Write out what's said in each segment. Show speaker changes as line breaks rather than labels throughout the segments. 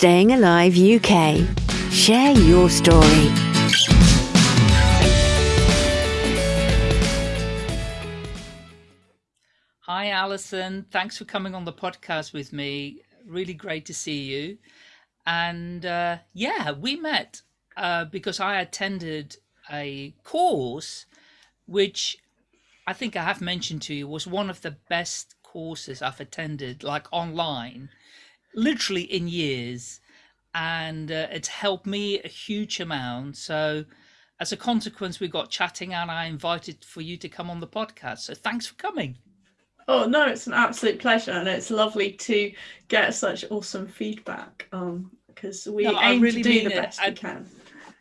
Staying Alive UK. Share your story.
Hi, Alison. Thanks for coming on the podcast with me. Really great to see you. And uh, yeah, we met uh, because I attended a course which I think I have mentioned to you was one of the best courses I've attended, like online, literally in years. And uh, it's helped me a huge amount. So, as a consequence, we got chatting and I invited for you to come on the podcast. So, thanks for coming.
Oh no, it's an absolute pleasure, and it's lovely to get such awesome feedback. Um, because we no, aim really to do the best I, we can.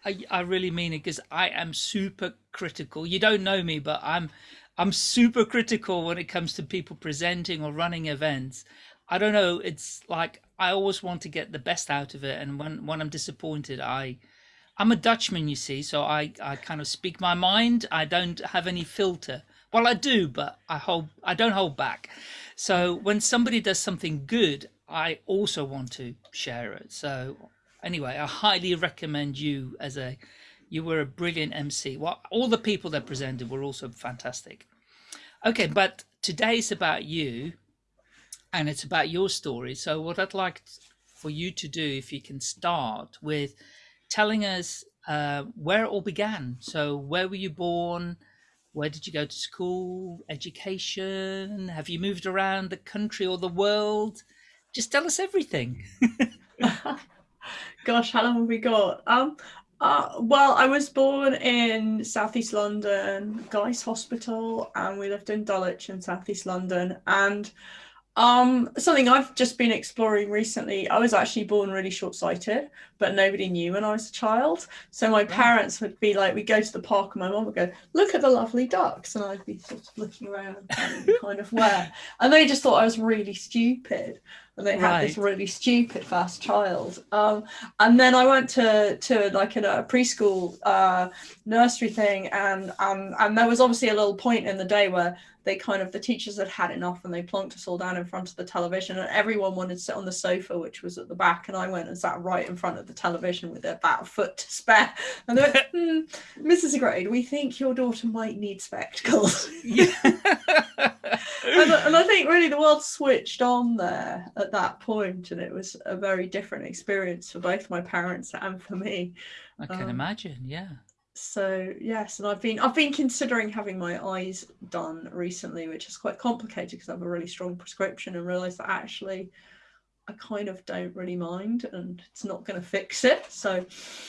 I, I really mean it because I am super critical. You don't know me, but I'm I'm super critical when it comes to people presenting or running events. I don't know. It's like I always want to get the best out of it, and when when I'm disappointed, I I'm a Dutchman, you see, so I I kind of speak my mind. I don't have any filter. Well, I do, but I hold I don't hold back. So when somebody does something good, I also want to share it. So anyway, I highly recommend you as a you were a brilliant MC. Well, all the people that presented were also fantastic. Okay, but today's about you and it's about your story. So what I'd like for you to do, if you can start with telling us uh, where it all began. So where were you born? Where did you go to school? Education? Have you moved around the country or the world? Just tell us everything.
Gosh, how long have we got? Um, uh, well, I was born in southeast London, Guy's Hospital, and we lived in Dulwich in southeast London. And um, something I've just been exploring recently. I was actually born really short-sighted, but nobody knew when I was a child. So my parents would be like, we'd go to the park, and my mom would go, "Look at the lovely ducks," and I'd be sort of looking around, kind of where, and they just thought I was really stupid and they had right. this really stupid fast child. Um, and then I went to to like a, a preschool uh, nursery thing, and um, and there was obviously a little point in the day where they kind of the teachers had had enough and they plonked us all down in front of the television and everyone wanted to sit on the sofa which was at the back and i went and sat right in front of the television with about a foot to spare. And they went mm, mrs grade we think your daughter might need spectacles. Yeah. and, and i think really the world switched on there at that point and it was a very different experience for both my parents and for me.
I can um, imagine yeah
so yes and i've been i've been considering having my eyes done recently which is quite complicated because i have a really strong prescription and realized that actually i kind of don't really mind and it's not going to fix it so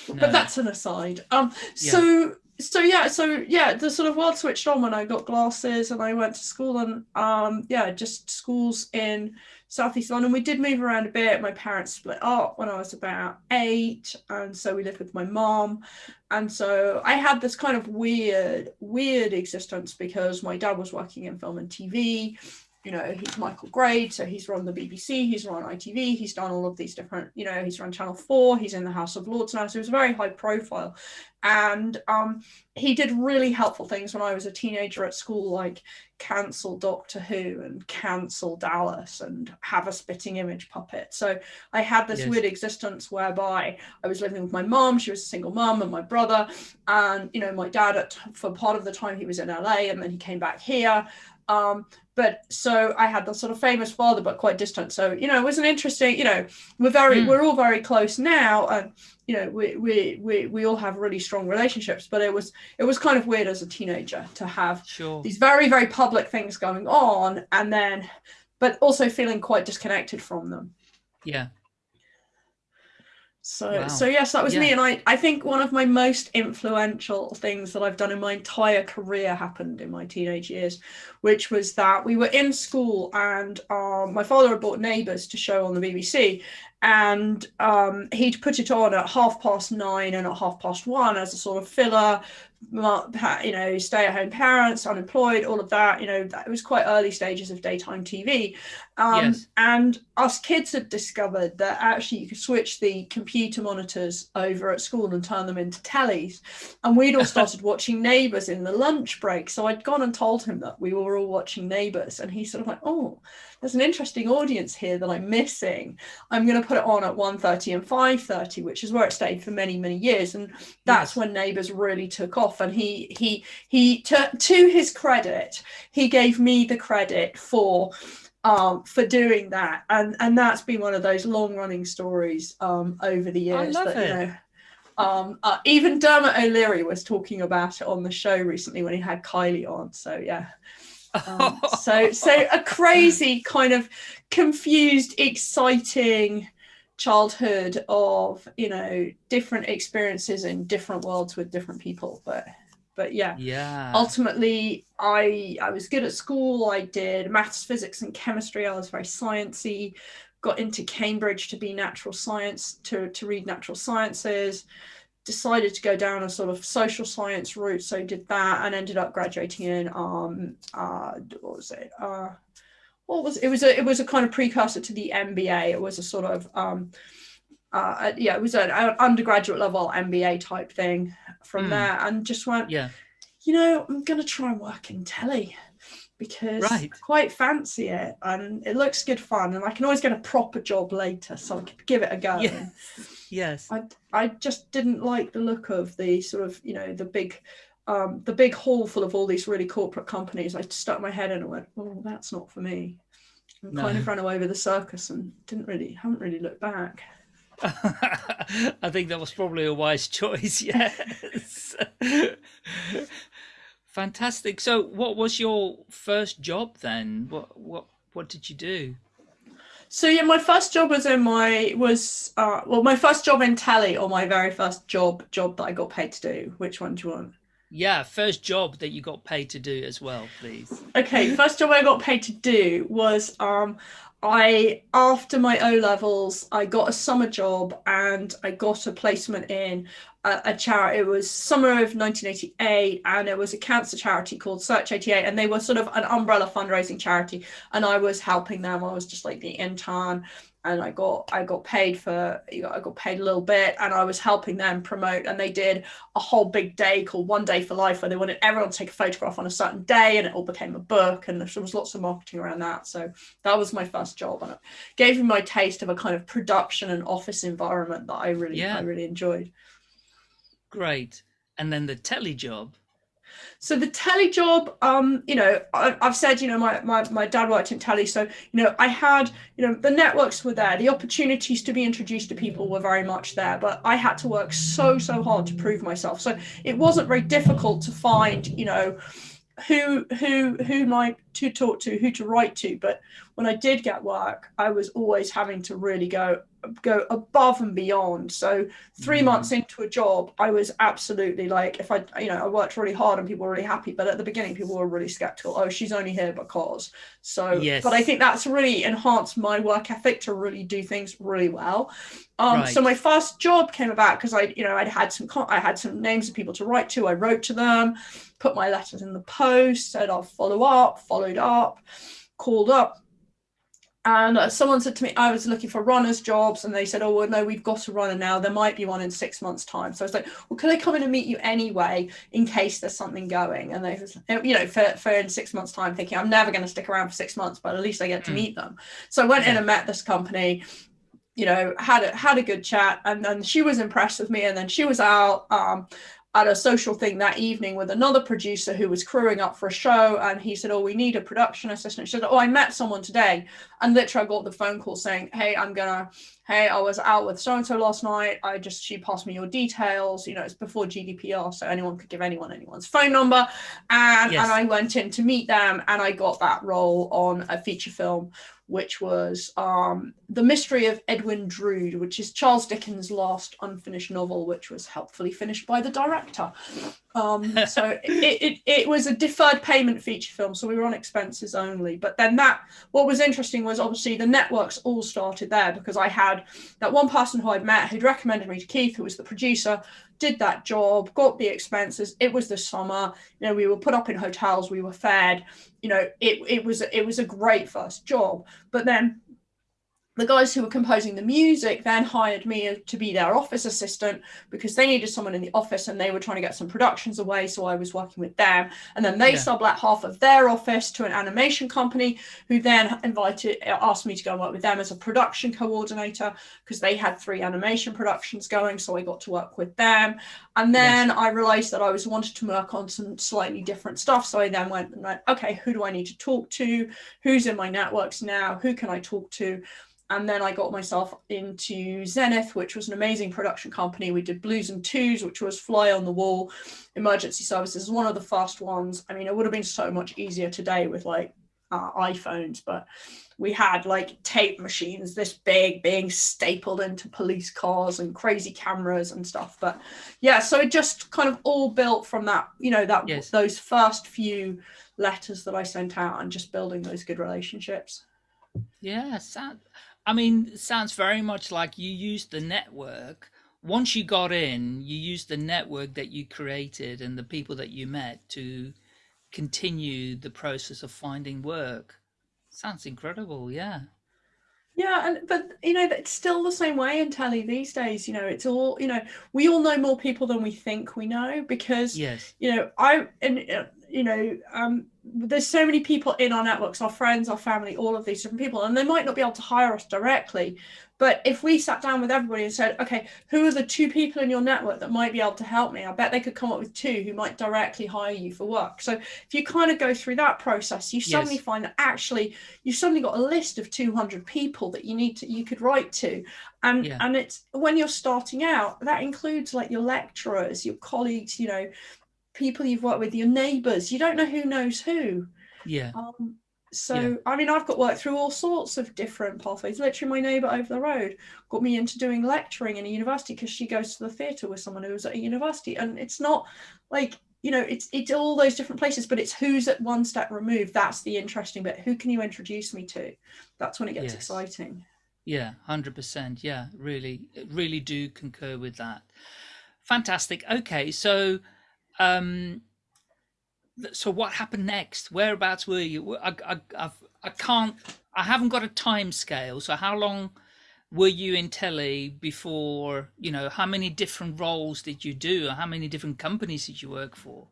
no. but that's an aside um yeah. so so yeah so yeah the sort of world switched on when i got glasses and i went to school and um yeah just schools in southeast london. We did move around a bit. My parents split up when i was about eight and so we lived with my mom. And so i had this kind of weird weird existence because my dad was working in film and tv you know, he's Michael Grade, so he's run the BBC, he's run ITV, he's done all of these different, you know, he's run Channel 4, he's in the House of Lords now, so he was a very high profile. And um, he did really helpful things when I was a teenager at school, like cancel Doctor Who and cancel Dallas and have a spitting image puppet. So I had this yes. weird existence whereby I was living with my mom, she was a single mom, and my brother, and, you know, my dad, at, for part of the time he was in LA and then he came back here. Um, but so I had the sort of famous father, but quite distant. So you know, it was an interesting. You know, we're very mm. we're all very close now, and you know, we we we we all have really strong relationships. But it was it was kind of weird as a teenager to have
sure.
these very very public things going on, and then, but also feeling quite disconnected from them.
Yeah,
so wow. so yes, that was yeah. me. And I, I think one of my most influential things that I've done in my entire career happened in my teenage years, which was that we were in school and um, my father had bought Neighbours to show on the BBC and um, he'd put it on at half past nine and at half past one as a sort of filler you know stay at home parents unemployed all of that you know that was quite early stages of daytime tv um, yes. and us kids had discovered that actually you could switch the computer monitors over at school and turn them into tellies. And we'd all started watching neighbors in the lunch break. So i'd gone and told him that we were all watching neighbors and he sort of like oh there's an interesting audience here that I'm missing. I'm going to put it on at 1.30 and 5.30, which is where it stayed for many, many years. And that's yes. when Neighbours really took off. And he, he, he, to, to his credit, he gave me the credit for um, for doing that. And and that's been one of those long running stories um, over the years I that, it. you know, um, uh, even Dermot O'Leary was talking about it on the show recently when he had Kylie on. So yeah. Um, so so a crazy kind of confused, exciting childhood of you know different experiences in different worlds with different people. But but yeah,
yeah.
Ultimately, I I was good at school. I did maths, physics, and chemistry. I was very sciencey got into Cambridge to be natural science, to, to read natural sciences, decided to go down a sort of social science route. So did that and ended up graduating in, um, uh, what was it? Uh, what was it? was a, it was a kind of precursor to the MBA. It was a sort of, um, uh, yeah, it was an, undergraduate level MBA type thing from mm. there and just went,
yeah,
you know, I'm going to try and work in telly because right. I quite fancy it and it looks good fun and I can always get a proper job later so I could give it a go.
Yes. yes.
I, I just didn't like the look of the sort of, you know, the big um, the big hall full of all these really corporate companies. I stuck my head in and went, oh, that's not for me. And no. kind of ran away with the circus and didn't really, haven't really looked back.
I think that was probably a wise choice. Yes. Fantastic. So, what was your first job then? What what what did you do?
So yeah, my first job was in my was uh, well, my first job in telly or my very first job job that I got paid to do. Which one do you want?
Yeah, first job that you got paid to do as well, please.
Okay, first job I got paid to do was um I after my O levels, I got a summer job and I got a placement in a, a charity. It was summer of 1988, and it was a cancer charity called Search 88, and they were sort of an umbrella fundraising charity. And I was helping them. I was just like the intern, and I got I got paid for you know, I got paid a little bit and I was helping them promote and they did a whole big day called One Day for Life where they wanted everyone to take a photograph on a certain day and it all became a book and there was lots of marketing around that so that was my first job and it gave me my taste of a kind of production and office environment that I really yeah. I really enjoyed.
Great. And then the telly job
so the telly job, um, you know, I, have said, you know, my, my, my dad worked in telly. So, you know, I had, you know, the networks were there. The opportunities to be introduced to people were very much there. But I had to work so, so hard to prove myself. So it wasn't very difficult to find, you know, who who who like to talk to who to write to? But when i did get work i was always having to really go go above and beyond. So 3 mm. months into a job i was absolutely like if i you know i worked really hard and people were really happy but at the beginning people were really skeptical. Oh she's only here because. So yes. but i think that's really enhanced my work ethic to really do things really well. Um, right. so my first job came about because i you know i'd had some i had some names of people to write to. I wrote to them put my letters in the post said i'll follow up followed up called up. And uh, someone said to me i was looking for runners jobs and they said oh well no we've got a runner now. There might be one in six months time. So i was like well could i come in and meet you anyway in case there's something going? And they was, you know for, for in six months time thinking i'm never going to stick around for six months but at least i get to mm. meet them. So i went in and met this company you know had a had a good chat and then she was impressed with me and then she was out um, at a social thing that evening with another producer who was crewing up for a show and he said oh we need a production assistant. She said oh i met someone today. And literally i got the phone call saying hey i'm gonna hey i was out with so and so last night. I just she passed me your details. You know it's before gdpr so anyone could give anyone anyone's phone number. And yes. and i went in to meet them and i got that role on a feature film which was um, The Mystery of Edwin Drood, which is Charles Dickens' last unfinished novel, which was helpfully finished by the director. Um, so it, it, it, was a deferred payment feature film, so we were on expenses only. But then that, what was interesting was obviously the networks all started there because I had that one person who I'd met who'd recommended me to Keith, who was the producer, did that job, got the expenses. It was the summer, you know, we were put up in hotels, we were fed, you know, it, it was it was a great first job. But then the guys who were composing the music then hired me to be their office assistant because they needed someone in the office and they were trying to get some productions away so i was working with them. And then they yeah. sublet half of their office to an animation company who then invited asked me to go work with them as a production coordinator because they had three animation productions going so i got to work with them. And then yes. i realized that i was wanted to work on some slightly different stuff so i then went and went okay who do i need to talk to? Who's in my networks now? Who can i talk to and then I got myself into Zenith, which was an amazing production company. We did Blues and Twos, which was fly on the wall emergency services, one of the fast ones. I mean, it would have been so much easier today with like uh, iPhones, but we had like tape machines this big being stapled into police cars and crazy cameras and stuff. But yeah, so it just kind of all built from that, you know, that yes. those first few letters that I sent out and just building those good relationships.
Yeah, sad. I mean, sounds very much like you used the network. Once you got in, you used the network that you created and the people that you met to continue the process of finding work. Sounds incredible, yeah.
Yeah, and but you know it's still the same way in telly these days. You know, it's all you know. We all know more people than we think we know because
yes,
you know I and uh, you know um there's so many people in our networks, our friends, our family, all of these different people, and they might not be able to hire us directly. But if we sat down with everybody and said, okay, who are the two people in your network that might be able to help me? I bet they could come up with two who might directly hire you for work. So if you kind of go through that process, you suddenly yes. find that actually you've suddenly got a list of 200 people that you need to, you could write to. And, yeah. and it's when you're starting out, that includes like your lecturers, your colleagues, you know, people you've worked with, your neighbours. You don't know who knows who.
Yeah.
Um, so yeah. I mean, I've got work through all sorts of different pathways. Literally, my neighbour over the road got me into doing lecturing in a university because she goes to the theatre with someone who was at a university, and it's not like you know, it's it's all those different places, but it's who's at one step removed. That's the interesting bit. Who can you introduce me to? That's when it gets yes. exciting.
Yeah, hundred percent. Yeah, really, really do concur with that. Fantastic. Okay, so um, so what happened next? Whereabouts were you? I, I, I've, I can't, I haven't got a time scale. So how long were you in telly before, you know, how many different roles did you do? Or How many different companies did you work for?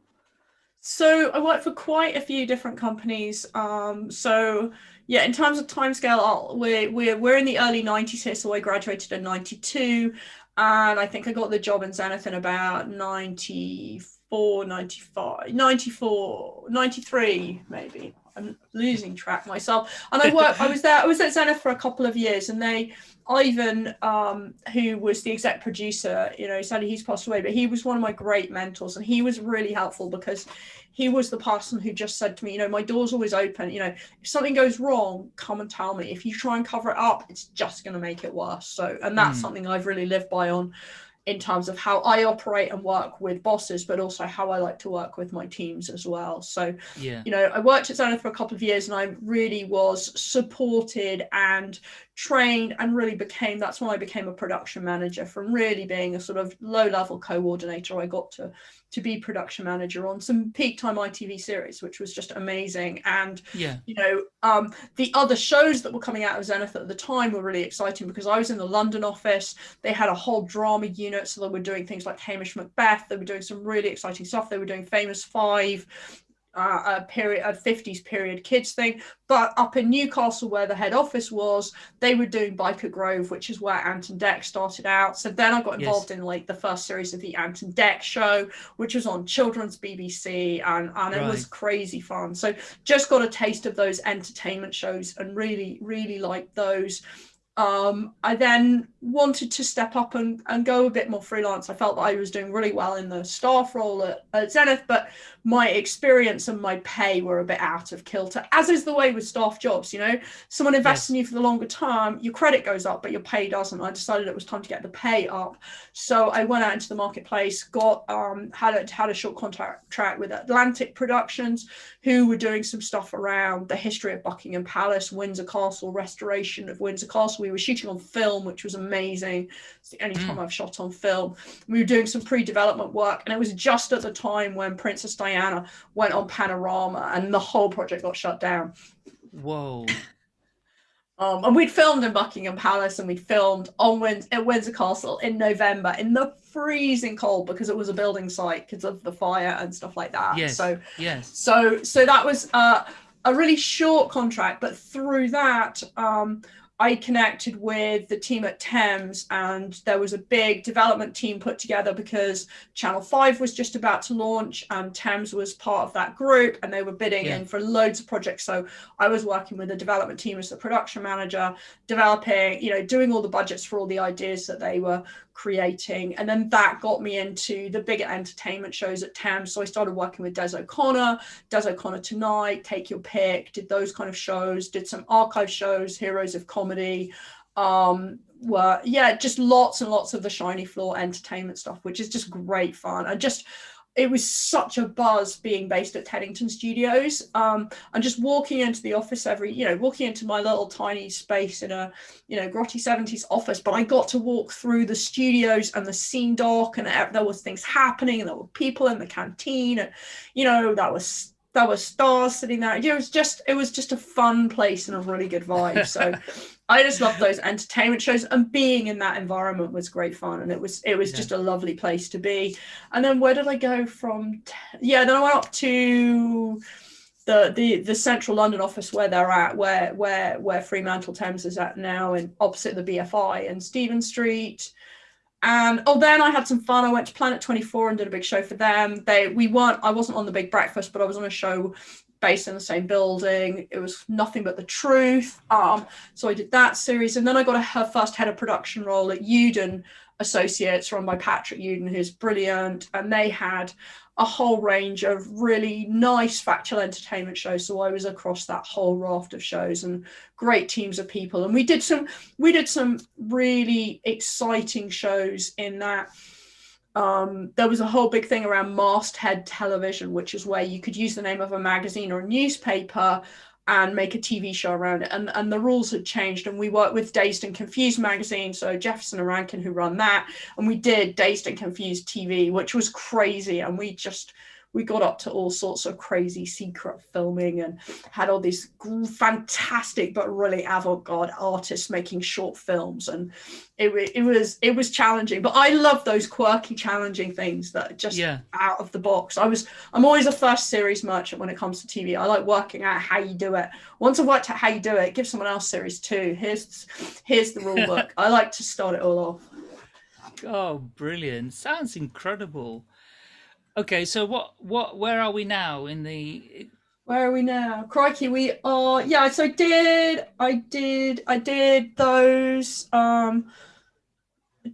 So I worked for quite a few different companies. Um, so yeah, in terms of timescale, we're, we're, we're in the early 90s here. So I graduated in 92 and I think I got the job in Zenith in about 94 94, 95, 94, 93 maybe. I'm losing track myself. And I worked, I was there, I was at Zenith for a couple of years and they, Ivan, um, who was the exec producer, you know, sadly he's passed away, but he was one of my great mentors and he was really helpful because he was the person who just said to me, you know, my door's always open. You know, if something goes wrong, come and tell me. If you try and cover it up, it's just going to make it worse. So, and that's mm. something I've really lived by on in terms of how I operate and work with bosses, but also how I like to work with my teams as well. So,
yeah.
you know, I worked at Zenith for a couple of years and I really was supported and trained and really became that's when I became a production manager from really being a sort of low level coordinator. I got to to be production manager on some peak time ITV series, which was just amazing. And
yeah,
you know, um, the other shows that were coming out of Zenith at the time were really exciting because I was in the London office. They had a whole drama unit, so they were doing things like Hamish Macbeth. They were doing some really exciting stuff. They were doing Famous Five uh, a period a 50s period kids thing but up in newcastle where the head office was they were doing Byker Grove which is where ant and dec started out. So then i got involved yes. in like the first series of the ant and dec show which was on children's bbc and, and it was crazy fun. So just got a taste of those entertainment shows and really really liked those. Um, I then wanted to step up and, and go a bit more freelance. I felt that I was doing really well in the staff role at, at Zenith, but my experience and my pay were a bit out of kilter, as is the way with staff jobs. You know, someone invests yes. in you for the longer term, your credit goes up, but your pay doesn't. I decided it was time to get the pay up. So I went out into the marketplace, got um, had a, had a short contract with Atlantic Productions, who were doing some stuff around the history of Buckingham Palace, Windsor Castle, restoration of Windsor Castle. We were shooting on film, which was amazing. It's the only mm. time I've shot on film. We were doing some pre-development work, and it was just at the time when Princess Diana went on Panorama, and the whole project got shut down.
Whoa.
Um, and we'd filmed in Buckingham Palace and we'd filmed on at Windsor Castle in November in the freezing cold because it was a building site because of the fire and stuff like that.
Yes.
So
Yes.
so so that was uh, a really short contract, but through that, um, I connected with the team at Thames, and there was a big development team put together because Channel 5 was just about to launch, and Thames was part of that group, and they were bidding
Yeah.
in for loads of projects. So I was working with the development team as the production manager, developing, you know, doing all the budgets for all the ideas that they were creating. And then that got me into the bigger entertainment shows at Thames. So I started working with Des O'Connor, Des O'Connor Tonight, Take Your Pick, did those kind of shows, did some archive shows, Heroes of Comedy. Um, were yeah, just lots and lots of the shiny floor entertainment stuff, which is just great fun. And just it was such a buzz being based at Teddington Studios. Um, and just walking into the office every, you know, walking into my little tiny space in a, you know, grotty 70s office, but I got to walk through the studios and the scene dock and there was things happening and there were people in the canteen and, you know, that was there were stars sitting there. It was just it was just a fun place and a really good vibe. So I just love those entertainment shows and being in that environment was great fun and it was it was
Yeah.
just a lovely place to be. And then where did I go from? Yeah, then I went up to the the the central London office where they're at, where where where Fremantle Thames is at now, and opposite the BFI and Stephen Street. And oh, then I had some fun. I went to Planet 24 and did a big show for them. They we weren't. I wasn't on the Big Breakfast, but I was on a show based in the same building. It was nothing but the truth. Um, so I did that series, and then I got a, her first head of production role at Uden Associates, run by Patrick Uden, who's brilliant. And they had a whole range of really nice factual entertainment shows. So I was across that whole raft of shows and great teams of people. And we did some we did some really exciting shows in that um, there was a whole big thing around masthead television, which is where you could use the name of a magazine or a newspaper and make a TV show around it. And, and the rules had changed. And we worked with Dazed and Confused magazine. So Jefferson and Rankin, who run that. And we did Dazed and Confused TV, which was crazy. And we just, we got up to all sorts of crazy secret filming and had all these fantastic but really avant-garde artists making short films. And it, it was it was challenging but i love those quirky challenging things that are just
Yeah.
out of the box. I was i'm always a first series merchant when it comes to tv i like working out how you do it. Once i've worked out how you do it give someone else series two here's here's the rule book. I like to start it all off.
Oh, brilliant! Sounds incredible. Okay, so what what where are we now in the?
Where are we now? Crikey, we are yeah, so I did I did I did those um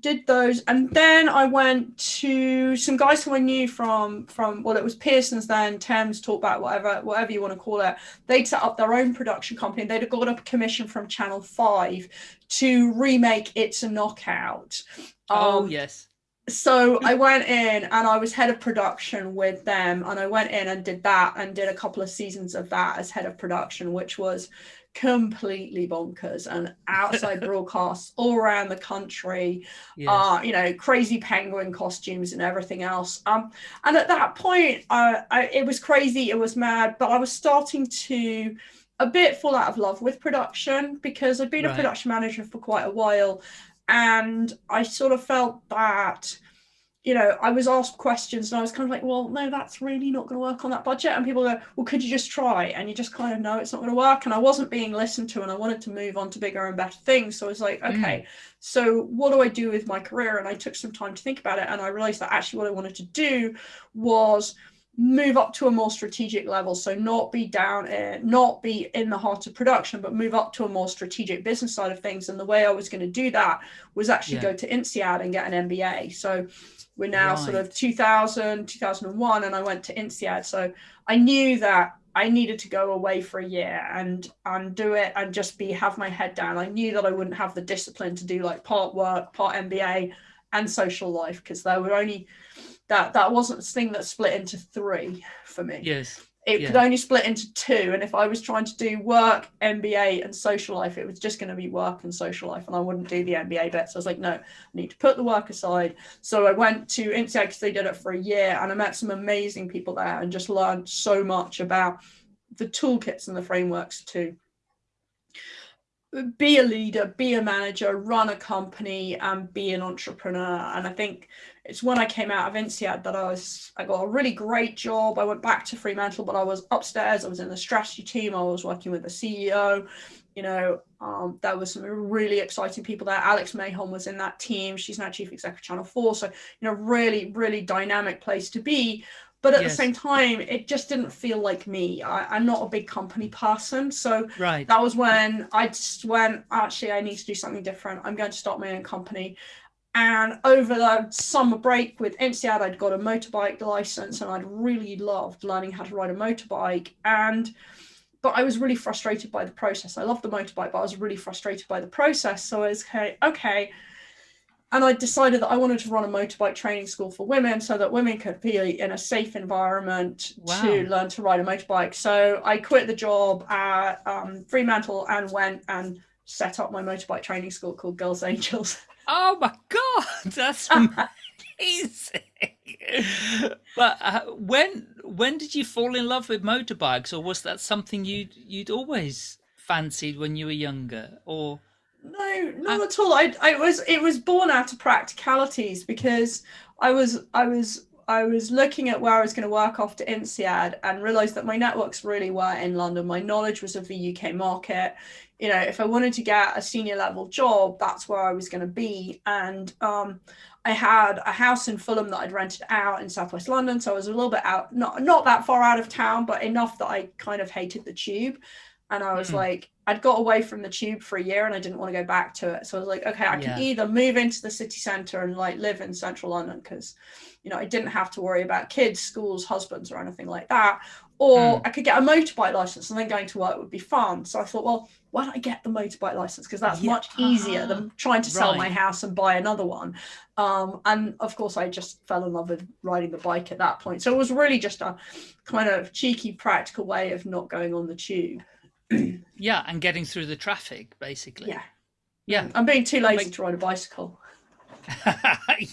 did those and then I went to some guys who I knew from from well it was Pearson's then Thames talk about whatever whatever you want to call it they'd set up their own production company they'd got a commission from Channel 5 to remake It's a Knockout
oh
Um,
yes.
So I went in and I was head of production with them, and I went in and did that and did a couple of seasons of that as head of production, which was completely bonkers and outside broadcasts all around the country.
Yes.
Uh, you know, crazy penguin costumes and everything else. Um, and at that point, uh, I, it was crazy, it was mad, but I was starting to a bit fall out of love with production because I'd been
Right.
a production manager for quite a while and I sort of felt that you know I was asked questions and I was kind of like well no that's really not going to work on that budget. And people go well could you just try? And you just kind of know it's not going to work. And I wasn't being listened to and I wanted to move on to bigger and better things. So I was like hmm. okay so what do I do with my career? And I took some time to think about it. And I realized that actually what I wanted to do was move up to a more strategic level. So not be down in, not be in the heart of production but move up to a more strategic business side of things. And the way i was going to do that was actually
Yeah.
go to INSEAD and get an mba so we're now sort of 2000 2001 and i went to INSEAD. So i knew that i needed to go away for a year and and do it and just be have my head down. I knew that i wouldn't have the discipline to do like part work part mba and social life because there were only that that wasn't this thing that split into three for me
yes.
it
yeah.
could only split into two and if i was trying to do work mba and social life it was just going to be work and social life and i wouldn't do the mba bit so i was like no i need to put the work aside so i went to INSEAD because they did it for a year and i met some amazing people there and just learned so much about the toolkits and the frameworks too be a leader, be a manager, run a company, and be an entrepreneur. And I think it's when I came out of INSEAD that I was I got a really great job. I went back to Fremantle, but I was upstairs. I was in the strategy team. I was working with the CEO. You know, um, there was some really exciting people there. Alex Mahon was in that team. She's now chief executive Channel Four. So you know, really, really dynamic place to be. But at yes. the same time, it just didn't feel like me. I, am not a big company person. So
right.
that was when I just went, actually, I need to do something different. I'm going to start my own company. And over the summer break with INSEAD, I'd got a motorbike license and I'd really loved learning how to ride a motorbike. And but I was really frustrated by the process. I loved the motorbike, but I was really frustrated by the process. So I was okay, okay. And I decided that I wanted to run a motorbike training school for women so that women could be in a safe environment wow. to learn to ride a motorbike. So I quit the job at um, Fremantle and went and set up my motorbike training school called Girls Angels.
Oh my god, that's amazing! but uh, when when did you fall in love with motorbikes, or was that something you you'd always fancied when you were younger, or?
No, not uh, at all. I, I was it was born out of practicalities because I was I was I was looking at where I was going to work after INSEAD and realized that my networks really were in London. My knowledge was of the UK market you know, if I wanted to get a senior level job, that's where I was going to be. And um, I had a house in Fulham that I'd rented out in Southwest London, so I was a little bit out, not not that far out of town, but enough that I kind of hated the tube. And I was mm. like, I'd got away from the tube for a year, and I didn't want to go back to it. So I was like, okay, I can yeah. either move into the city centre and like live in central London because, you know, I didn't have to worry about kids, schools, husbands, or anything like that, or mm. I could get a motorbike license and then going to work would be fun. So I thought, well, why don't I get the motorbike license? Because that's yeah. much easier than trying to sell right. my house and buy another one. Um, and of course, I just fell in love with riding the bike at that point. So it was really just a kind of cheeky, practical way of not going on the tube.
yeah, and getting through the traffic, basically.
Yeah.
Yeah.
I'm being too lazy to ride a bicycle.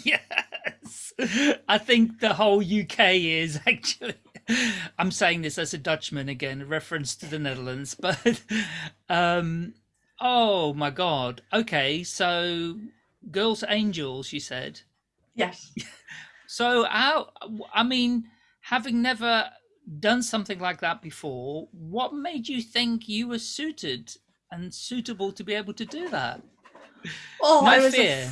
yes. I think the whole UK is actually I'm saying this as a Dutchman again, a reference to the Netherlands, but um oh my god. Okay, so Girls Angels, you said.
Yes.
so how I mean, having never done something like that before, what made you think you were suited and suitable to be able to do that?
Oh, no I was fear.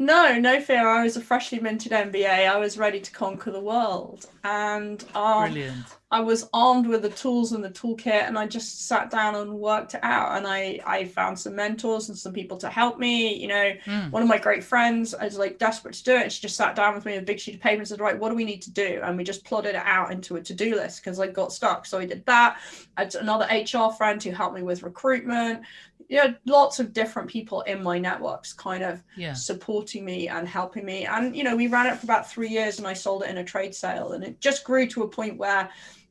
No, no fear. I was a freshly minted MBA. I was ready to conquer the world, and um,
Brilliant.
I was armed with the tools and the toolkit, and I just sat down and worked it out. And I I found some mentors and some people to help me. You know, mm. one of my great friends I was like desperate to do it. She just sat down with me with a big sheet of paper and said, "Right, what do we need to do?" And we just plotted it out into a to do list because I got stuck. So I did that. I had another HR friend who helped me with recruitment you know, lots of different people in my networks kind of
yeah.
supporting me and helping me. And, you know, we ran it for about three years and I sold it in a trade sale. And it just grew to a point where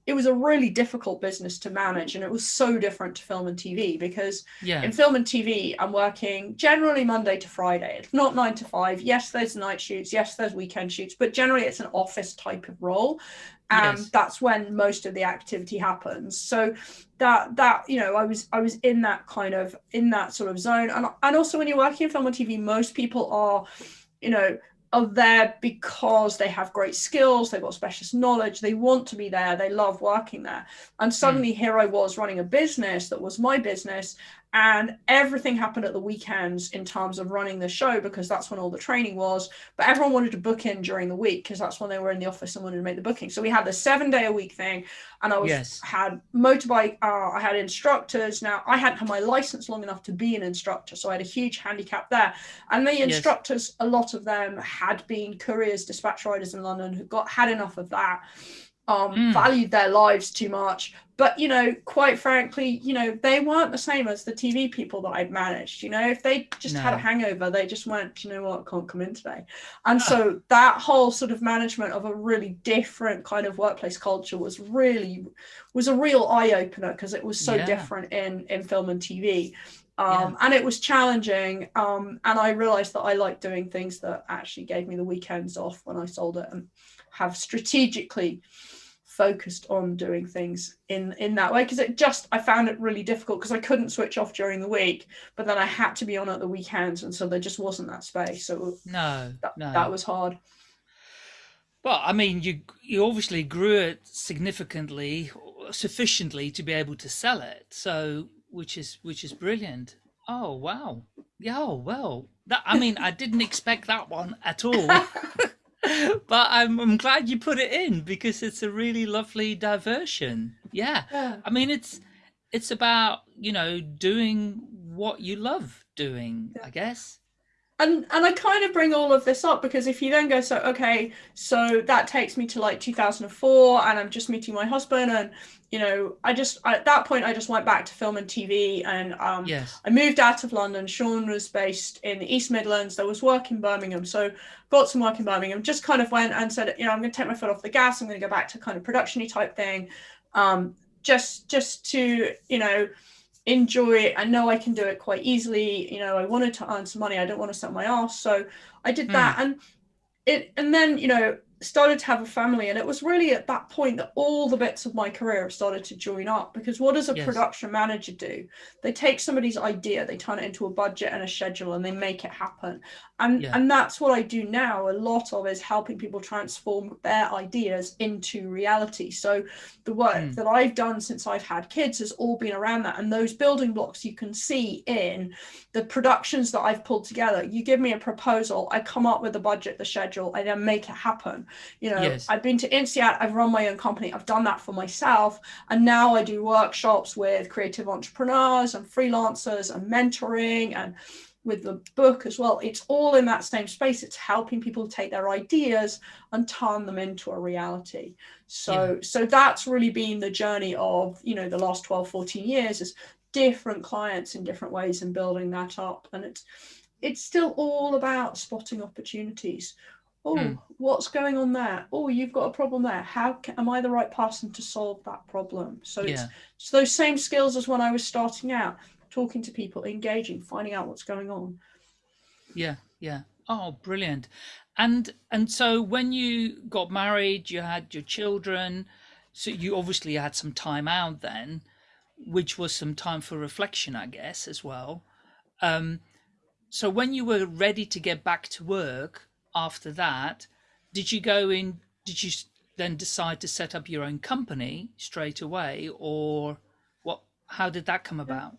it was a really difficult business to manage and it was so different to film and tv because
yeah.
in film and tv i'm working generally monday to friday it's not nine to five yes there's night shoots yes there's weekend shoots but generally it's an office type of role and yes. that's when most of the activity happens so that that you know i was i was in that kind of in that sort of zone and, and also when you're working in film and tv most people are you know are there because they have great skills, they've got specialist knowledge, they want to be there, they love working there. And suddenly mm. here I was running a business that was my business, and everything happened at the weekends in terms of running the show because that's when all the training was. But everyone wanted to book in during the week because that's when they were in the office and wanted to make the booking. So we had the seven day a week thing and i was
yes.
had motorbike uh, i had instructors. Now i hadn't had my license long enough to be an instructor so i had a huge handicap there. And the instructors yes. a lot of them had been couriers dispatch riders in london who got had enough of that um, mm. valued their lives too much. But, you know, quite frankly, you know, they weren't the same as the TV people that I'd managed. You know, if they just no. had a hangover, they just went, you know what, can't come in today. And so that whole sort of management of a really different kind of workplace culture was really, was a real eye opener because it was so yeah. different in, in film and TV. Um, yeah. and it was challenging um, and i realized that i liked doing things that actually gave me the weekends off when i sold it and have strategically focused on doing things in in that way because it just I found it really difficult because I couldn't switch off during the week, but then I had to be on at the weekends, and so there just wasn't that space. So
no,
that,
no,
that was hard.
Well, I mean, you you obviously grew it significantly, sufficiently to be able to sell it. So, which is which is brilliant. Oh wow, yeah. Oh well, that I mean, I didn't expect that one at all. but I'm I'm glad you put it in because it's a really lovely diversion. Yeah.
Yeah.
I mean, it's it's about you know doing what you love doing. I guess.
And and I kind of bring all of this up because if you then go so okay so that takes me to like 2004 and I'm just meeting my husband and you know I just at that point I just went back to film and TV and um
Yes.
I moved out of London. Sean was based in the East Midlands. There was work in Birmingham. So got some work in Birmingham. Just kind of went and said you know I'm going to take my foot off the gas. I'm going to go back to kind of productiony type thing. Um just just to you know enjoy it. I know I can do it quite easily. You know, I wanted to earn some money. I don't want to set my ass. So I did hmm. that. And it and then, you know, started to have a family. And it was really at that point that all the bits of my career started to join up. Because what does a
Yes.
production manager do? They take somebody's idea, they turn it into a budget and a schedule and they make it happen. And
Yeah.
and that's what I do now. A lot of is helping people transform their ideas into reality. So the work
Mm.
that I've done since I've had kids has all been around that. And those building blocks you can see in the productions that I've pulled together. You give me a proposal, I come up with the budget, the schedule, I then make it happen. You know,
Yes.
I've been to INSEAD, I've run my own company, I've done that for myself. And now I do workshops with creative entrepreneurs and freelancers and mentoring and with the book as well. It's all in that same space. It's helping people take their ideas and turn them into a reality. So so that's really been the journey of, you know, the last 12, 14 years is different clients in different ways and building that up. And it's it's still all about spotting opportunities. Oh,
Hmm.
what's going on there? Oh, you've got a problem there. How can, am I the right person to solve that problem? So it's
Yeah.
it's those same skills as when I was starting out, talking to people, engaging, finding out what's going on.
Yeah, yeah. Oh, brilliant. And and so when you got married, you had your children, so you obviously had some time out then, which was some time for reflection, I guess, as well. Um, so when you were ready to get back to work after that, did you go in, did you then decide to set up your own company straight away, or what, how did that come about?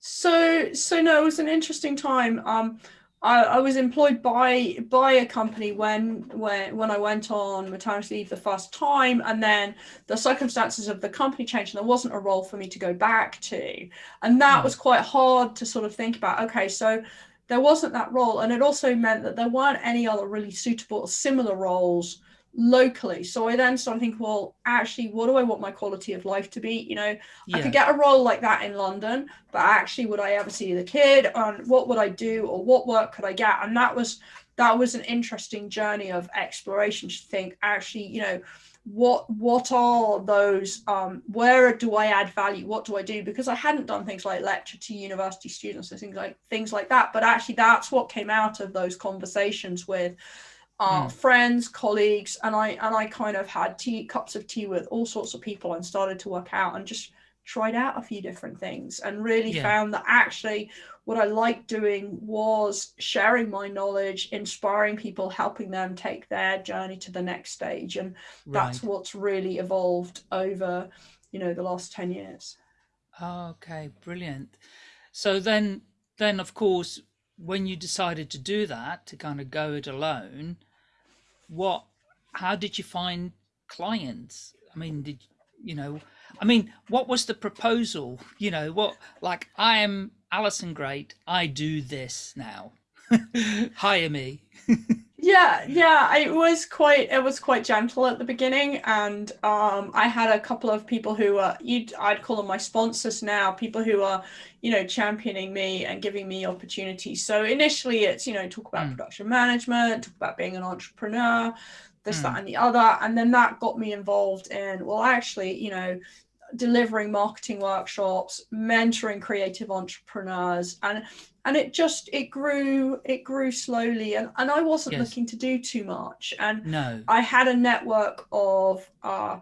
So so no, it was an interesting time. Um, I, I was employed by by a company when when when I went on maternity leave the first time, and then the circumstances of the company changed, and there wasn't a role for me to go back to, and that
Hmm.
was quite hard to sort of think about. Okay, so there wasn't that role, and it also meant that there weren't any other really suitable or similar roles locally. So I then started thinking, well, actually, what do I want my quality of life to be? You know, I could get a role like that in London, but actually, would I ever see the kid? And what would I do, or what work could I get? And that was that was an interesting journey of exploration to think, actually, you know, what what are those? Um, where do I add value? What do I do? Because I hadn't done things like lecture to university students and things like things like that. But actually, that's what came out of those conversations with uh,
Mm.
friends, colleagues, and I and I kind of had tea cups of tea with all sorts of people and started to work out and just tried out a few different things and really
Yeah.
found that actually what I liked doing was sharing my knowledge, inspiring people, helping them take their journey to the next stage, and that's what's really evolved over you know the last 10 years
Okay, brilliant. So then, then of course, when you decided to do that, to kind of go it alone, what, how did you find clients? I mean, did you know? I mean, what was the proposal? You know, what like I am Alison Grade. I do this now. Hire me.
yeah yeah it was quite it was quite gentle at the beginning and um i had a couple of people who are you i'd call them my sponsors now people who are you know championing me and giving me opportunities so initially it's you know talk about
Mm.
production management talk about being an entrepreneur this
Mm.
that and the other and then that got me involved in well actually you know delivering marketing workshops mentoring creative entrepreneurs and and it just it grew it grew slowly and and i wasn't
Yes.
looking to do too much and
No.
i had a network of uh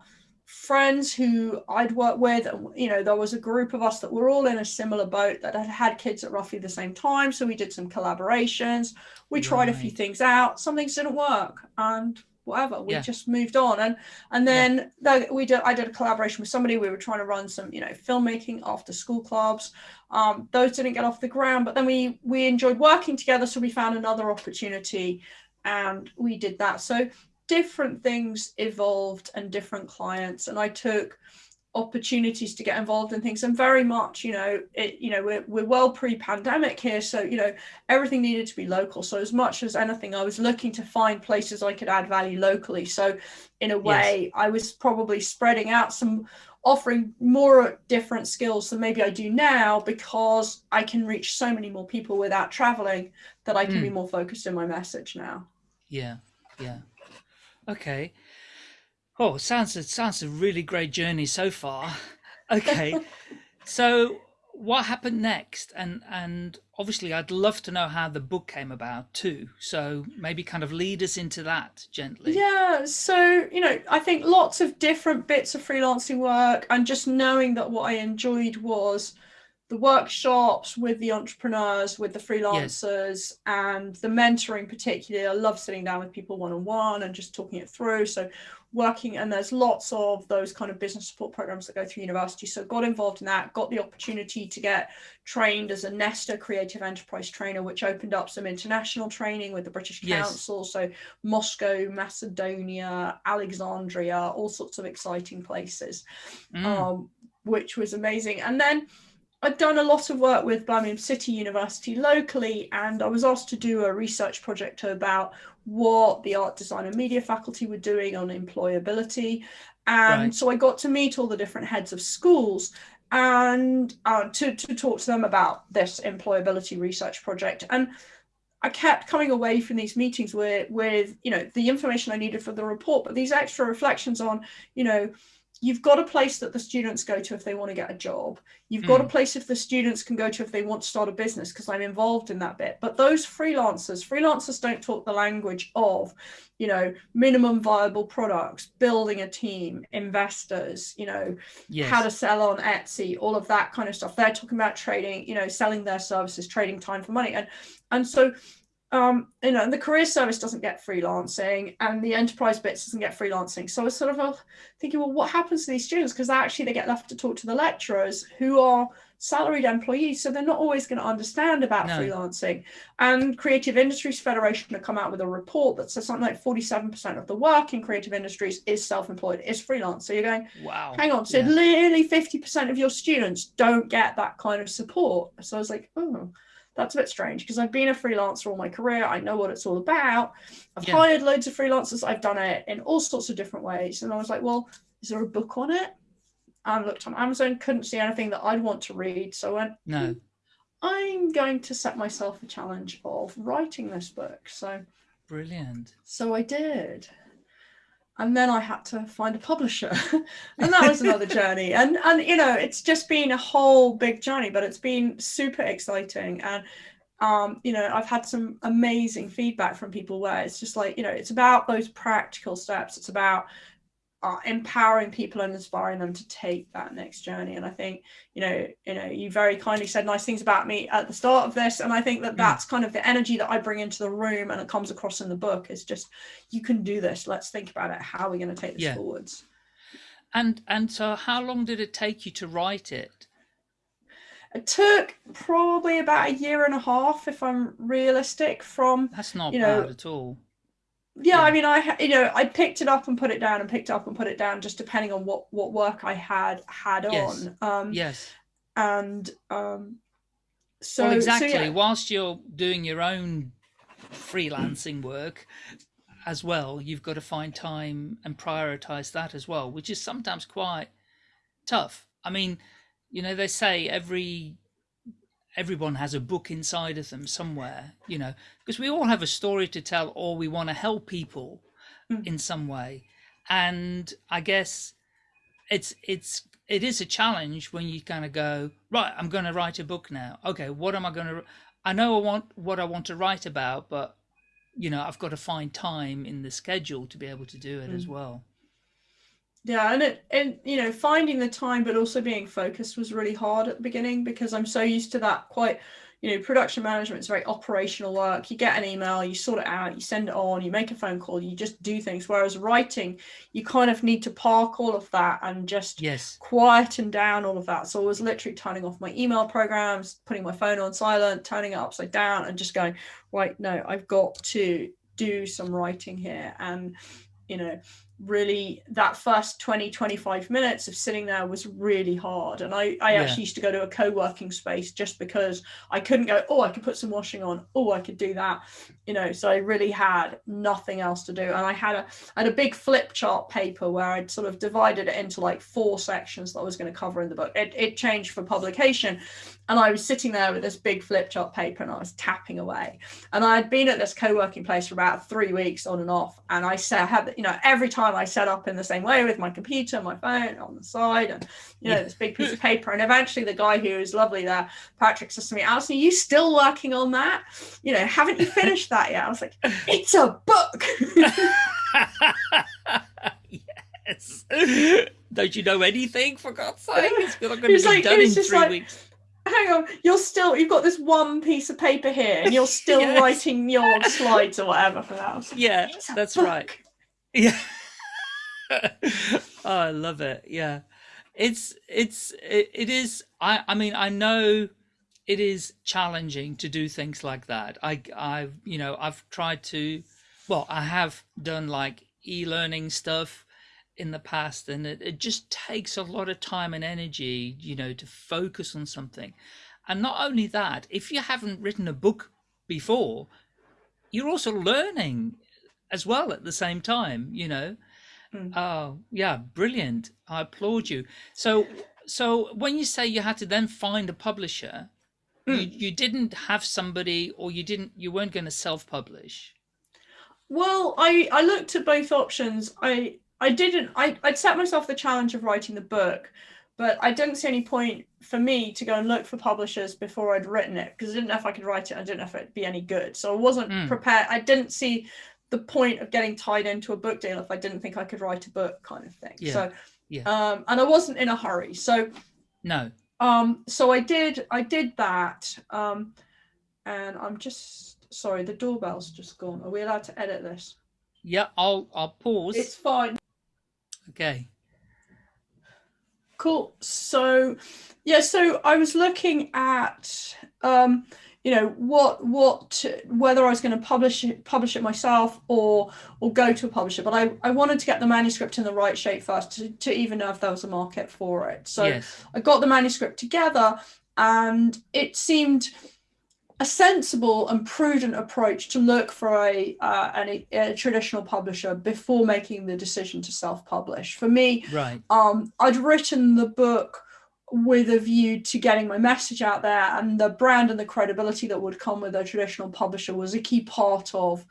friends who I'd worked with. You know, there was a group of us that were all in a similar boat that had had kids at roughly the same time. So we did some collaborations. We tried a few things out. Some things didn't work, and whatever. We
Yeah.
just moved on. And and then the- we did. I did a collaboration with somebody. We were trying to run some, you know, filmmaking after school clubs. Um, those didn't get off the ground, but then we we enjoyed working together. So we found another opportunity, and we did that. So different things evolved and different clients and i took opportunities to get involved in things and very much you know it you know we're, we're well pre-pandemic here so you know everything needed to be local so as much as anything i was looking to find places i could add value locally so in a way i was probably spreading out some offering more different skills than maybe i do now because i can reach so many more people without traveling that i can be
Mm.
more focused in my message now
Yeah, yeah. Okay. Oh, sounds it sounds a really great journey so far. Okay. so what happened next? And and obviously I'd love to know how the book came about too. So maybe kind of lead us into that gently.
Yeah, so you know, I think lots of different bits of freelancing work, and just knowing that what I enjoyed was the workshops with the entrepreneurs, with the freelancers, and the mentoring, particularly. I love sitting down with people one on one and just talking it through. So, working, and there's lots of those kind of business support programs that go through university. So, got involved in that, got the opportunity to get trained as a Nesta creative enterprise trainer, which opened up some international training with the British
Yes.
Council. So, Moscow, Macedonia, Alexandria, all sorts of exciting places,
Mm,
um, which was amazing. And then I'd done a lot of work with Birmingham City University locally, and I was asked to do a research project about what the art design and media faculty were doing on employability. And
Right.
so I got to meet all the different heads of schools and uh, to, to talk to them about this employability research project. And I kept coming away from these meetings with, with, you know, the information I needed for the report, but these extra reflections on, you know, you've got a place that the students go to if they want to get a job. You've got a mm. place if the students can go to if they want to start a business, because I'm involved in that bit. But those freelancers, freelancers don't talk the language of, you know, minimum viable products, building a team, investors, you know,
yes.
how to sell on Etsy, all of that kind of stuff. They're talking about trading, you know, selling their services, trading time for money. And and so um, you know, and the career service doesn't get freelancing and the enterprise bits doesn't get freelancing. So I was sort of uh, thinking, well, what happens to these students? Because actually they get left to talk to the lecturers who are salaried employees. So they're not always going to understand about
No.
freelancing. And Creative Industries Federation have come out with a report that says something like 47% of the work in creative industries is self-employed, is freelance. So you're going,
Wow.
hang on so
Yeah.
nearly 50% of your students don't get that kind of support so i was like oh that's a bit strange because i've been a freelancer all my career i know what it's all about i've
Yeah.
hired loads of freelancers i've done it in all sorts of different ways and i was like well is there a book on it i looked on amazon couldn't see anything that i'd want to read so i went
No.
i'm going to set myself a challenge of writing this book so
Brilliant.
so I did. And then I had to find a publisher. and that was another journey. And and you know, it's just been a whole big journey, but it's been super exciting. And um, you know, I've had some amazing feedback from people where it's just like, you know, it's about those practical steps. It's about uh, empowering people and inspiring them to take that next journey. And I think, you know, you know, you very kindly said nice things about me at the start of this, and I think that
Mm.
that's kind of the energy that I bring into the room, and it comes across in the book. Is just, you can do this. Let's think about it. How are we going to take this
Yeah.
forwards?
And and so how long did it take you to write it?
It took probably about a year and a half, if I'm realistic, from
That's not
You know,
bad at all.
Yeah. I mean, I you know, I picked it up and put it down, and picked it up and put it down, just depending on what what work I had had
Yes.
on. Um,
Yes.
and um, so
well,
so
exactly.
yeah.
Whilst you're doing your own freelancing work as well, you've got to find time and prioritize that as well, which is sometimes quite tough. I mean, you know, they say every everyone has a book inside of them somewhere, you know, because we all have a story to tell or we want to help people
Mm.
in some way. And I guess it's it's it is a challenge when you kind of go right i'm going to write a book now okay what am i going to i know i want what i want to write about but you know i've got to find time in the schedule to be able to do it as
Mm.
well
Yeah, and it and you know finding the time, but also being focused was really hard at the beginning because I'm so used to that quite you know, production management is very operational work. You get an email, you sort it out, you send it on, you make a phone call, you just do things. Whereas writing, you kind of need to park all of that and just
yes
quieten down all of that. So I was literally turning off my email programs, putting my phone on silent, turning it upside down, and just going, right, no, I've got to do some writing here. And you know, really that first 20 25 minutes of sitting there was really hard. And i i yeah. actually used to go to a co-working space just because i couldn't go oh i could put some washing on. Oh i could do that. You know so i really had nothing else to do. And i had a I had a big flip chart paper where i'd sort of divided it into like four sections that i was going to cover in the book. It, it changed for publication and I was sitting there with this big flip chart paper and I was tapping away. And I had been at this co-working place for about three weeks on and off. And I said, I had, you know, every time I set up in the same way with my computer, my phone on the side, and you know, this big piece of paper. And eventually the guy who was lovely there, Patrick says to me, Alison, are you still working on that? You know, haven't you finished that yet? I was like, it's a book.
yes. Don't you know anything for God's sake? It's not going to be like, done in three like, weeks
hang on, you're still you've got this one piece of paper here, and you're still yes. writing your slides or whatever for that.
Yeah, that's book. right. Yeah. oh, I love it. Yeah, it's it's it, it is. I I mean I know it is challenging to do things like that. I I've you know I've tried to, well I have done like e-learning stuff in the past and it, it just takes a lot of time and energy you know to focus on something. And not only that if you haven't written a book before you're also learning as well at the same time you know? Mm. oh yeah brilliant. I applaud you. So so when you say you had to then find a publisher mm. you, you didn't have somebody or you didn't you weren't going to self-publish?
Well i i looked at both options. I I didn't. I I'd set myself the challenge of writing the book, but I didn't see any point for me to go and look for publishers before I'd written it because I didn't know if I could write it. I didn't know if it'd be any good. So I wasn't mm. prepared. I didn't see the point of getting tied into a book deal if I didn't think I could write a book, kind of thing. Yeah. So, yeah. Um, and I wasn't in a hurry. So,
no.
Um, so I did. I did that. Um, and I'm just sorry. The doorbell's just gone. Are we allowed to edit this?
Yeah, I'll I'll pause.
It's fine.
Okay.
Cool. So, yeah, so I was looking at, um, you know, what, what, whether I was going to publish it, publish it myself or, or go to a publisher. But I, I wanted to get the manuscript in the right shape first to, to even know if there was a market for it. So yes. I got the manuscript together and it seemed, a sensible and prudent approach to look for a, uh, an, a traditional publisher before making the decision to self-publish. For me,
right.
um, I'd written the book with a view to getting my message out there and the brand and the credibility that would come with a traditional publisher was a key part of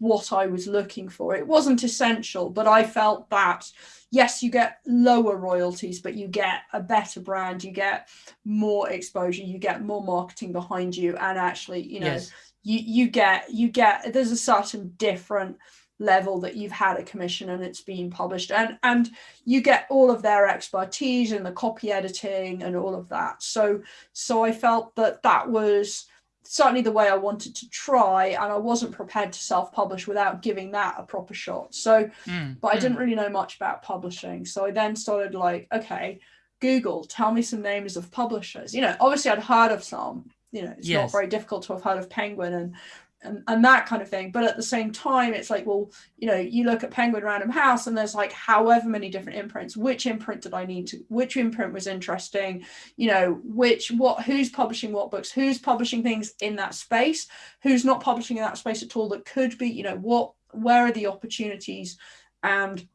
what I was looking for. It wasn't essential, but I felt that yes, you get lower royalties, but you get a better brand, you get more exposure, you get more marketing behind you, and actually, you know, yes. you you get you get there's a certain different level that you've had a commission and it's been published and and you get all of their expertise and the copy editing and all of that so so i felt that that was certainly the way I wanted to try, and I wasn't prepared to self-publish without giving that a proper shot. So, mm, but I mm. didn't really know much about publishing. So I then started like, okay, Google, tell me some names of publishers. You know, obviously I'd heard of some. You know, it's yes. not very difficult to have heard of Penguin and and, and that kind of thing. But at the same time, it's like, well, you know, you look at Penguin Random House and there's like however many different imprints. Which imprint did I need to, which imprint was interesting? You know, which, what, who's publishing what books, who's publishing things in that space, who's not publishing in that space at all that could be, you know, what, where are the opportunities? And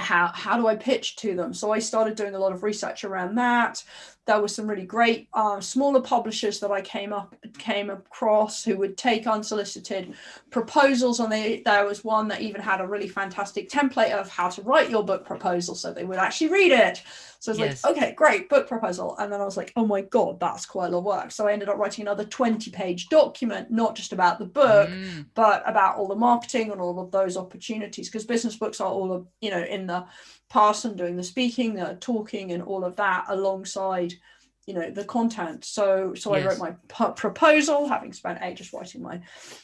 how how do I pitch to them? So I started doing a lot of research around that. There were some really great uh, smaller publishers that I came up came across who would take unsolicited proposals, and they, there was one that even had a really fantastic template of how to write your book proposal, so they would actually read it. So I was yes. like, okay, great, book proposal. And then I was like, oh my God, that's quite a lot of work. So I ended up writing another 20 page document, not just about the book, mm. but about all the marketing and all of those opportunities. Because business books are all, you know, in the person doing the speaking, the talking, and all of that alongside you know the content. So so yes. i wrote my proposal having spent ages writing my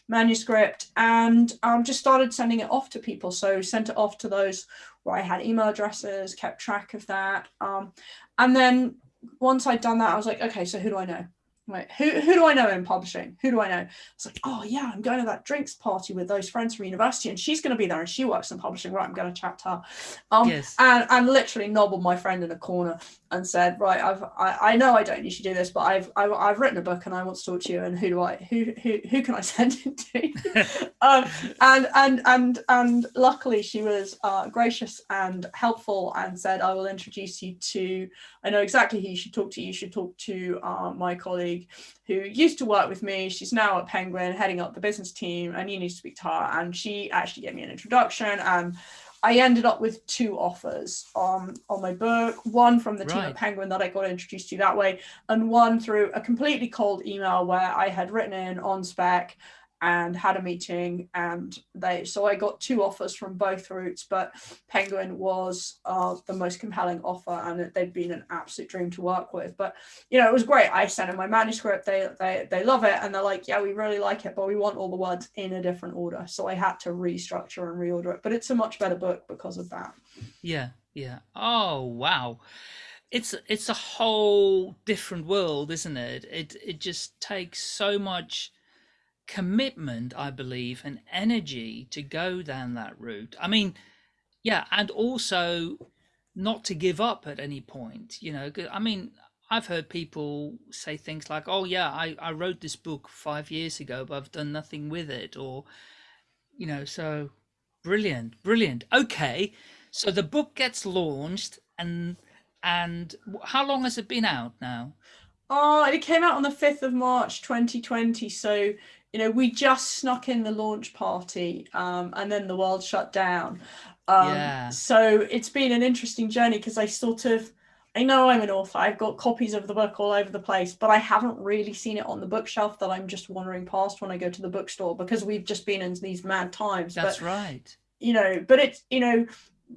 manuscript and um, just started sending it off to people. So sent it off to those where i had email addresses kept track of that um, and then once i'd done that i was like okay so who do i know Who, who do I know in publishing? Who do I know? It's like, oh yeah, I'm going to that drinks party with those friends from university and she's going to be there and she works in publishing. Right. I'm going to chat to her. Um, yes. and, and literally nobbled my friend in a corner and said, right, I've, I, I know I don't usually do this, but I've, I've, I've written a book and I want to talk to you and who do I, who, who, who can I send it to? um, and, and, and, and luckily she was uh, gracious and helpful and said, I will introduce you to, I know exactly who you should talk to. You should talk to uh, my colleague colleague who used to work with me. She's now at Penguin, heading up the business team, and you need to speak to her. And she actually gave me an introduction, and I ended up with two offers on on my book. One from the team at Penguin that I got introduced to that way, and one through a completely cold email where I had written in on spec and had a meeting and they so I got two offers from both routes but Penguin was uh, the most compelling offer and they'd been an absolute dream to work with. But you know it was great. I sent in my manuscript. They they they love it and they're like yeah we really like it but we want all the words in a different order. So I had to restructure and reorder it but it's a much better book because of that.
Yeah yeah. Oh wow. It's it's a whole different world isn't it? It it just takes so much commitment, I believe, and energy to go down that route. I mean, yeah, and also not to give up at any point, you know, I mean, I've heard people say things like, oh, yeah, I, I wrote this book five years ago, but I've done nothing with it. Or, you know, so brilliant, brilliant. Okay. So the book gets launched and and how long has it been out now?
Oh, it came out on the 5th of March 2020. So you know, we just snuck in the launch party um, and then the world shut down. Um, yeah. So it's been an interesting journey because I sort of, I know I'm an author, I've got copies of the book all over the place, but I haven't really seen it on the bookshelf that I'm just wandering past when I go to the bookstore because we've just been in these mad times.
That's but, right.
You know, but it's, you know,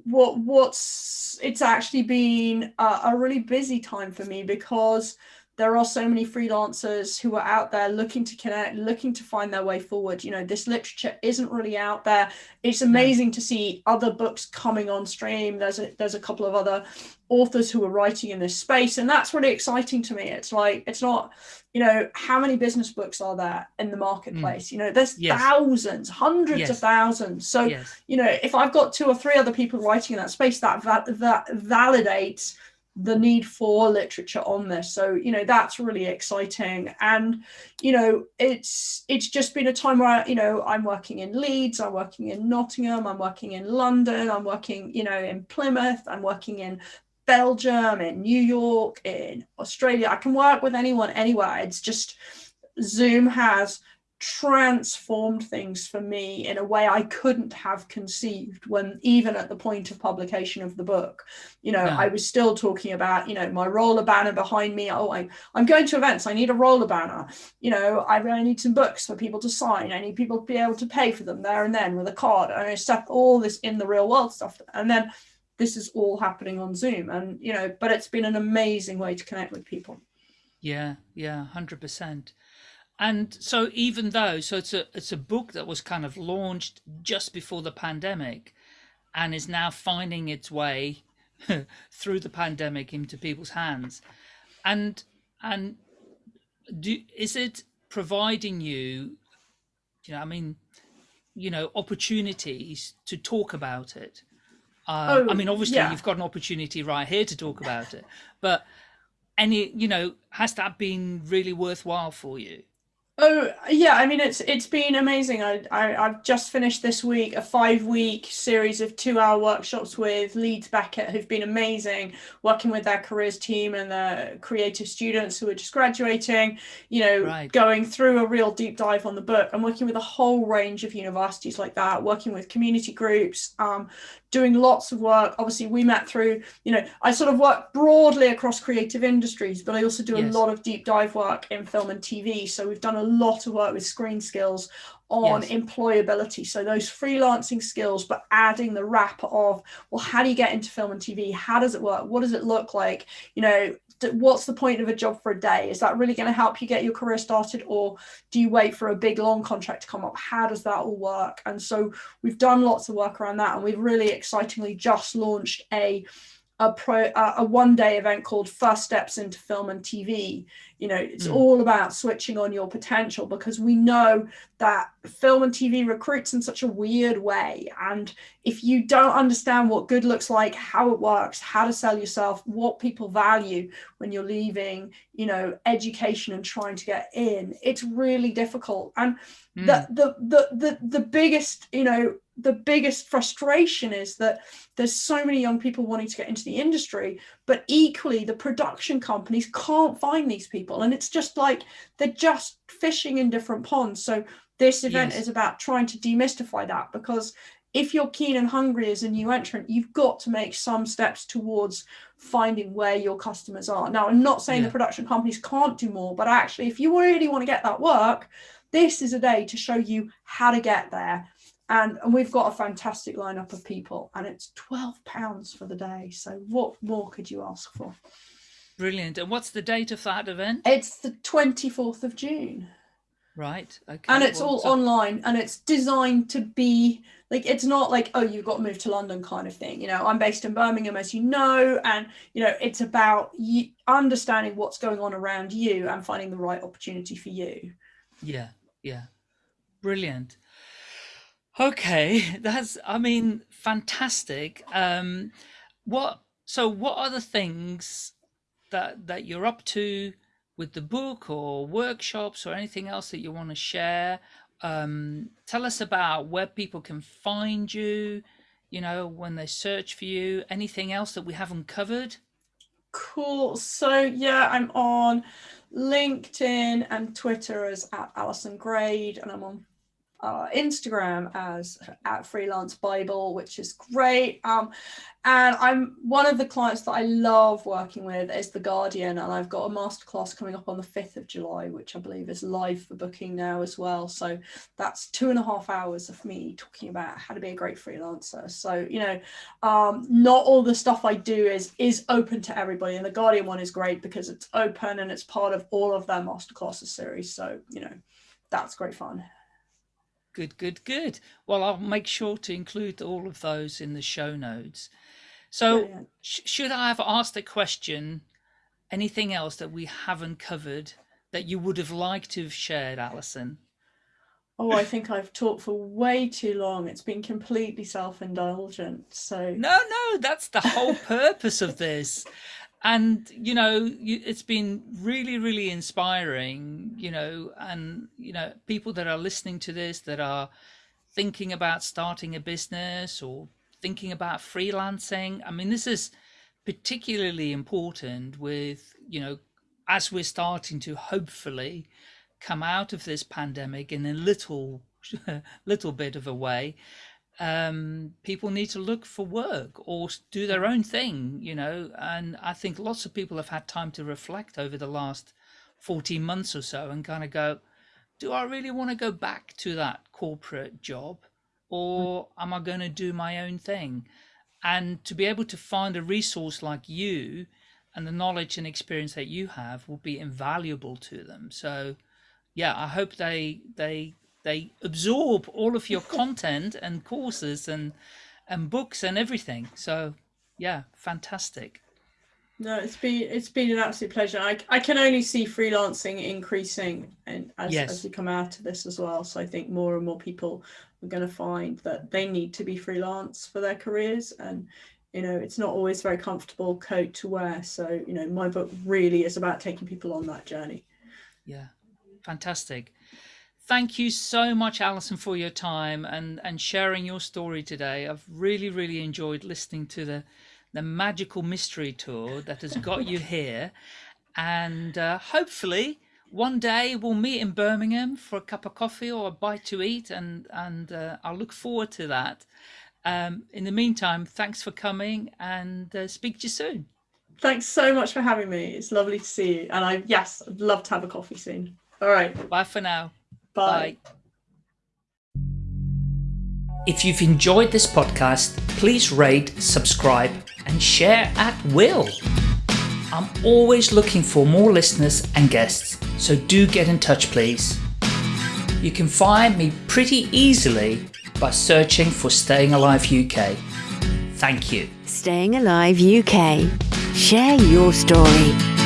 what what's it's actually been a, a really busy time for me because there are so many freelancers who are out there looking to connect looking to find their way forward you know this literature isn't really out there it's amazing to see other books coming on stream there's a there's a couple of other authors who are writing in this space and that's really exciting to me it's like it's not you know how many business books are there in the marketplace mm. you know there's yes. thousands hundreds yes. of thousands so yes. you know if i've got two or three other people writing in that space that that, that validates the need for literature on this. So you know that's really exciting. And you know it's it's just been a time where you know i'm working in leeds i'm working in nottingham i'm working in london i'm working you know in plymouth i'm working in belgium in new york in australia. I can work with anyone anywhere. It's just zoom has transformed things for me in a way I couldn't have conceived when even at the point of publication of the book. You know I was still talking about you know my roller banner behind me. Oh I, I'm going to events. I need a roller banner. You know I really need some books for people to sign. I need people to be able to pay for them there and then with a card. And I stuff all this in the real world stuff. And then this is all happening on Zoom. And you know but it's been an amazing way to connect with people.
Yeah yeah 100% and so even though so it's a it's a book that was kind of launched just before the pandemic and is now finding its way through the pandemic into people's hands. And and do is it providing you you know i mean you know opportunities to talk about it? Uh, oh, i mean obviously yeah. you've got an opportunity right here to talk about it but any you know has that been really worthwhile for you
Oh yeah, I mean it's it's been amazing. I, I have just finished this week a five week series of two hour workshops with Leeds Beckett, who've been amazing, working with their careers team and the creative students who are just graduating. You know, right. going through a real deep dive on the book and working with a whole range of universities like that, working with community groups, um, doing lots of work. Obviously, we met through, you know, I sort of work broadly across creative industries, but I also do yes. a lot of deep dive work in film and TV. So we've done a lot of work with screen skills on
Yes.
employability. So those freelancing skills, but adding the wrap of, well, how do you get into film and TV? How does it work? What does it look like? You know, what's the point of a job for a day? Is that really going to help you get your career started, or do you wait for a big long contract to come up? How does that all work? And so we've done lots of work around that, and we've really excitingly just launched a a pro a one day event called First Steps into Film and TV. You know, it's
Mm.
all about switching on your potential because we know that film and TV recruits in such a weird way. And if you don't understand what good looks like, how it works, how to sell yourself, what people value when you're leaving, you know, education and trying to get in, it's really difficult. And
Mm.
the, the the the the biggest you know the biggest frustration is that there's so many young people wanting to get into the industry but equally the production companies can't find these people and it's just like they're just fishing in different ponds so this event
Yes.
is about trying to demystify that because if you're keen and hungry as a new entrant you've got to make some steps towards finding where your customers are now i'm not saying
Yeah.
the production companies can't do more but actually if you really want to get that work this is a day to show you how to get there. And, and we've got a fantastic lineup of people, and it's twelve pounds for the day. So what more could you ask for?
Brilliant. And what's the date of that event?
It's the twenty fourth of June,
Right. Okay.
and it's
well,
all
so-
online, and it's designed to be like it's not like oh you've got to move to London kind of thing. You know, I'm based in Birmingham, as you know, and you know it's about you understanding what's going on around you and finding the right opportunity for you.
Yeah. Yeah. Brilliant. Okay, that's I mean fantastic. Um what so what are the things that that you're up to with the book or workshops or anything else that you want to share? Um tell us about where people can find you, you know, when they search for you, anything else that we haven't covered?
Cool. So yeah, I'm on LinkedIn and Twitter as at Alison Grade, and I'm on uh, Instagram as at Freelance Bible, which is great. Um, and I'm one of the clients that I love working with is The Guardian, and I've got a masterclass coming up on the 5th of July, which I believe is live for booking now as well. So that's two and a half hours of me talking about how to be a great freelancer. So, you know, um, not all the stuff I do is is open to everybody, and the Guardian one is great because it's open and it's part of all of their masterclasses series. So, you know, that's great fun.
Good, good, good. Well, I'll make sure to include all of those in the show notes. So, sh- should I have asked a question? Anything else that we haven't covered that you would have liked to have shared, Alison?
Oh, I think I've talked for way too long. It's been completely self-indulgent. So
No, no, that's the whole purpose of this. And you know, it's been really, really inspiring. You know, and you know, people that are listening to this that are thinking about starting a business or thinking about freelancing. I mean, this is particularly important with you know, as we're starting to hopefully come out of this pandemic in a little, little bit of a way um, people need to look for work or do their own thing, you know. And I think lots of people have had time to reflect over the last 14 months or so and kind of go, do I really want to go back to that corporate job or am I going to do my own thing? And to be able to find a resource like you and the knowledge and experience that you have will be invaluable to them. So, yeah, I hope they they they absorb all of your content and courses and and books and everything. So, yeah, fantastic.
no, it's been it's been an absolute pleasure. I, I can only see freelancing increasing and as,
Yes.
as we come out of this as well. So I think more and more people are going to find that they need to be freelance for their careers and you know it's not always very comfortable coat to wear so you know my book really is about taking people on that journey
Yeah, fantastic. Thank you so much, Alison, for your time and and sharing your story today. I've really, really enjoyed listening to the the magical mystery tour that has got you here, and uh, hopefully one day we'll meet in Birmingham for a cup of coffee or a bite to eat, and and uh, I look forward to that. Um, in the meantime, thanks for coming, and uh, speak to you soon.
thanks so much for having me it's lovely to see you and i yes i'd love to have a coffee soon all right
Bye for now.
Bye.
Bye. If you've enjoyed this podcast, please rate, subscribe, and share at will. I'm always looking for more listeners and guests, so do get in touch, please. You can find me pretty easily by searching for Staying Alive UK. Thank you.
Staying Alive UK. Share your story.